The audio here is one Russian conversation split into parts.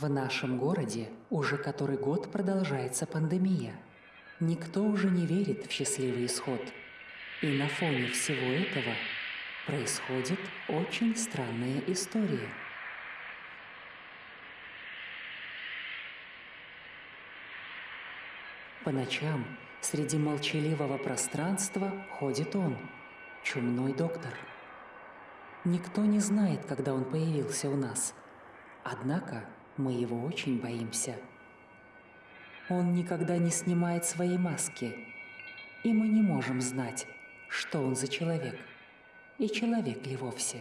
В нашем городе уже который год продолжается пандемия. Никто уже не верит в счастливый исход. И на фоне всего этого происходит очень странная история. По ночам среди молчаливого пространства ходит он, чумной доктор. Никто не знает, когда он появился у нас. Однако мы его очень боимся. Он никогда не снимает свои маски, и мы не можем знать, что он за человек, и человек ли вовсе.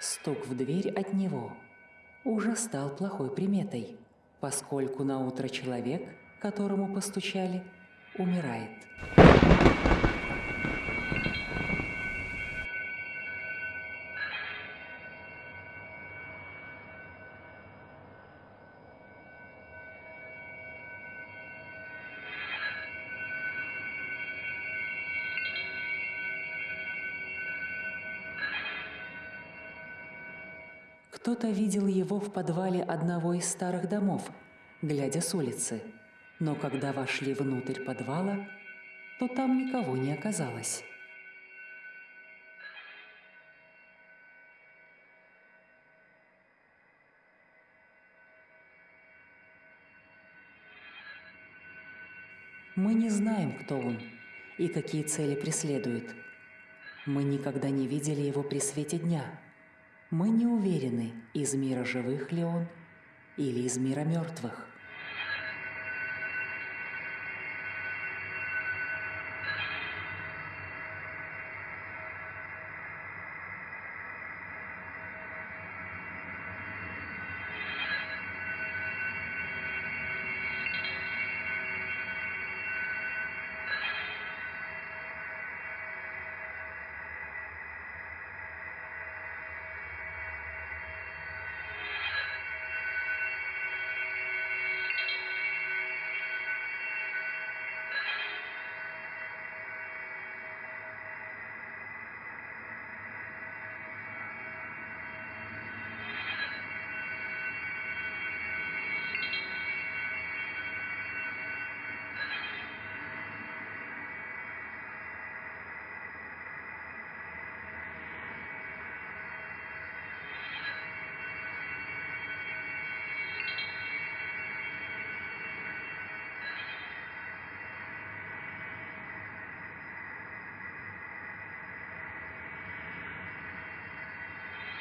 Стук в дверь от него уже стал плохой приметой, поскольку на утро человек, которому постучали, умирает. Кто-то видел его в подвале одного из старых домов, глядя с улицы. Но когда вошли внутрь подвала, то там никого не оказалось. Мы не знаем, кто он и какие цели преследует. Мы никогда не видели его при свете дня – мы не уверены, из мира живых ли он или из мира мертвых.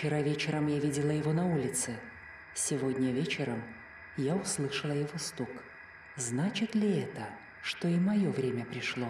Вчера вечером я видела его на улице. Сегодня вечером я услышала его стук. Значит ли это, что и мое время пришло?»